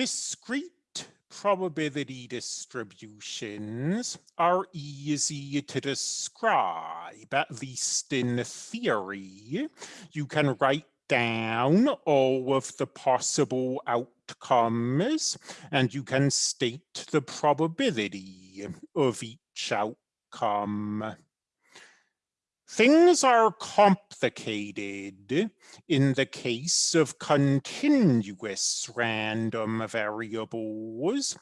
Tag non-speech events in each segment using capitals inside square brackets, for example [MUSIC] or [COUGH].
discrete probability distributions are easy to describe, at least in theory. You can write down all of the possible outcomes and you can state the probability of each outcome. Things are complicated in the case of continuous random variables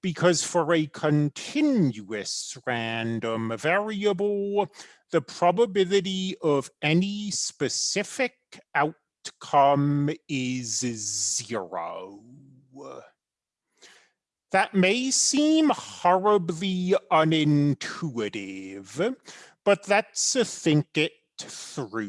because for a continuous random variable, the probability of any specific outcome is zero. That may seem horribly unintuitive, but let's think it through.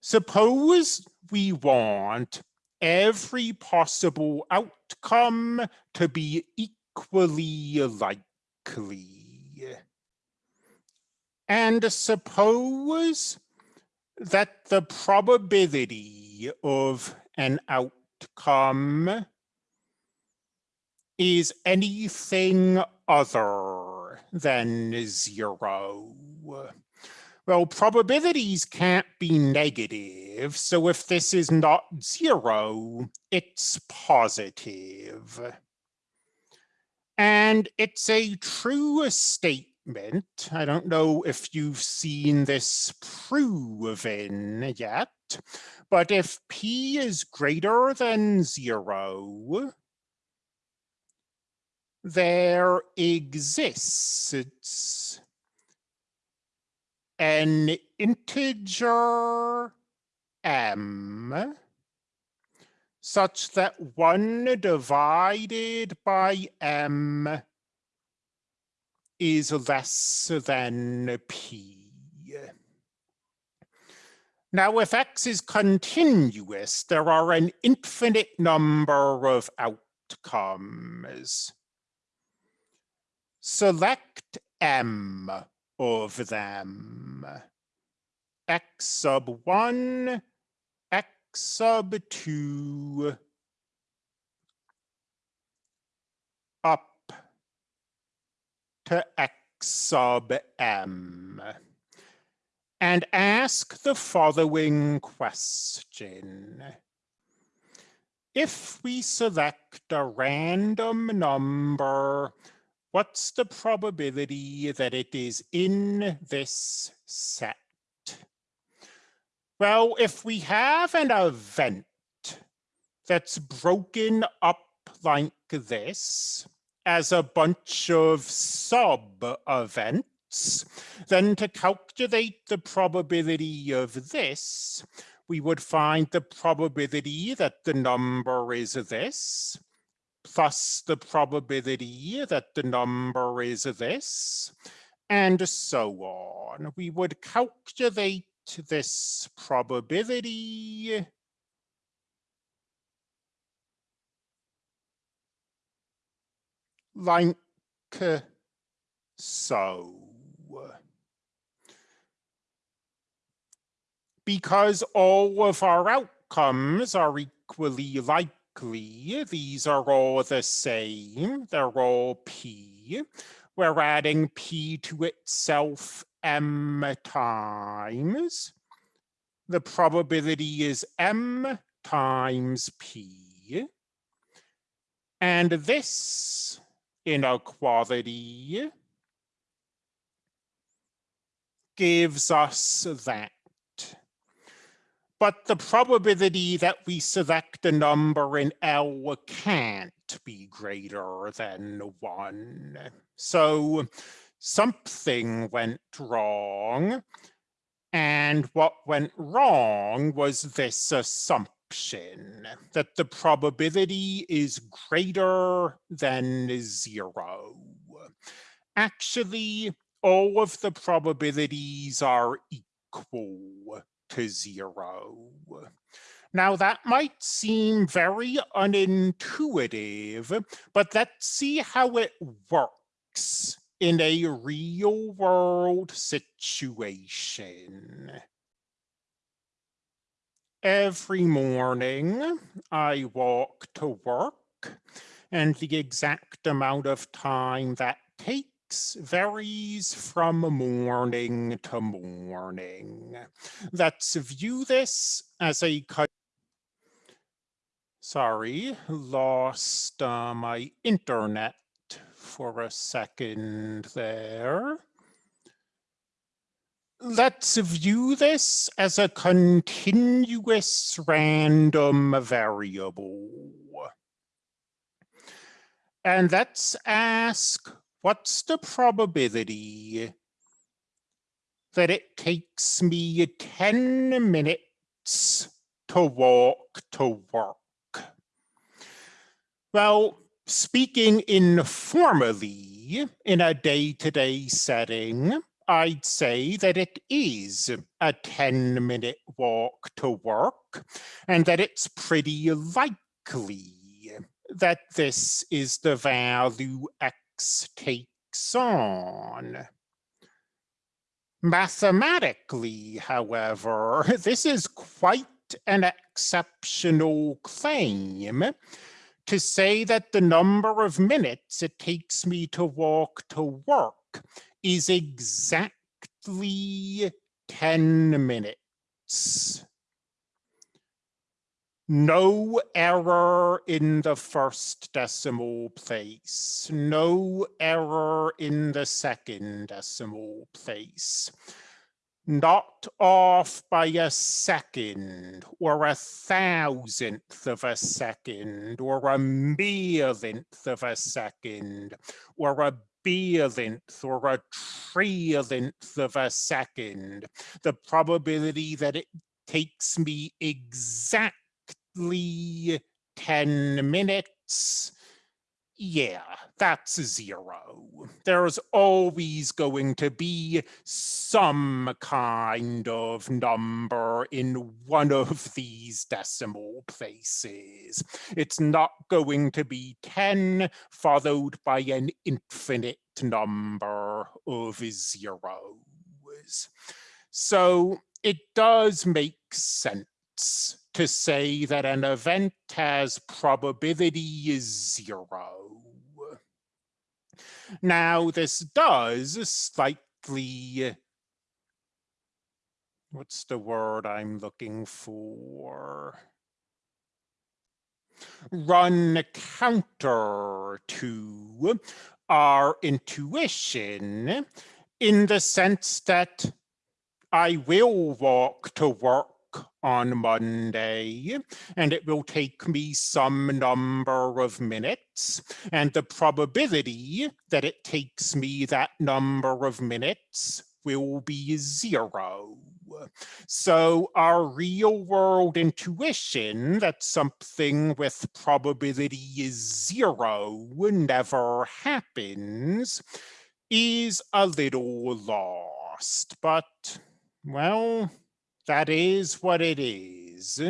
Suppose we want every possible outcome to be equally likely. And suppose that the probability of an outcome is anything other than zero. Well, probabilities can't be negative, so if this is not zero, it's positive. And it's a true statement. I don't know if you've seen this proven yet, but if p is greater than zero, there exists an integer m such that 1 divided by m is less than p. Now, if x is continuous, there are an infinite number of outcomes select m of them. x sub 1, x sub 2, up to x sub m. And ask the following question. If we select a random number what's the probability that it is in this set? Well, if we have an event that's broken up like this as a bunch of sub-events, then to calculate the probability of this, we would find the probability that the number is this, plus the probability that the number is this, and so on. We would calculate this probability like so. Because all of our outcomes are equally these are all the same. They're all p. We're adding p to itself m times. The probability is m times p. And this inequality gives us that but the probability that we select a number in L can't be greater than one. So something went wrong. And what went wrong was this assumption that the probability is greater than zero. Actually, all of the probabilities are equal to zero. Now that might seem very unintuitive, but let's see how it works in a real world situation. every morning I walk to work and the exact amount of time that takes varies from morning to morning. Let's view this as a. Sorry, lost uh, my internet for a second there. Let's view this as a continuous random variable. And let's ask, what's the probability that it takes me 10 minutes to walk to work? Well, speaking informally in a day-to-day -day setting, I'd say that it is a 10 minute walk to work and that it's pretty likely that this is the value takes on. Mathematically, however, [LAUGHS] this is quite an exceptional claim to say that the number of minutes it takes me to walk to work is exactly 10 minutes. No error in the first decimal place. No error in the second decimal place. Not off by a second or a thousandth of a second or a millionth of a second or a billionth or a trillionth of a second. The probability that it takes me exactly 10 minutes yeah, that's zero. There's always going to be some kind of number in one of these decimal places. It's not going to be 10 followed by an infinite number of zeros. So it does make sense to say that an event has probability is zero. Now, this does slightly, what's the word I'm looking for? Run counter to our intuition in the sense that I will walk to work on Monday, and it will take me some number of minutes, and the probability that it takes me that number of minutes will be zero. So our real world intuition that something with probability is zero never happens is a little lost, but well, that is what it is.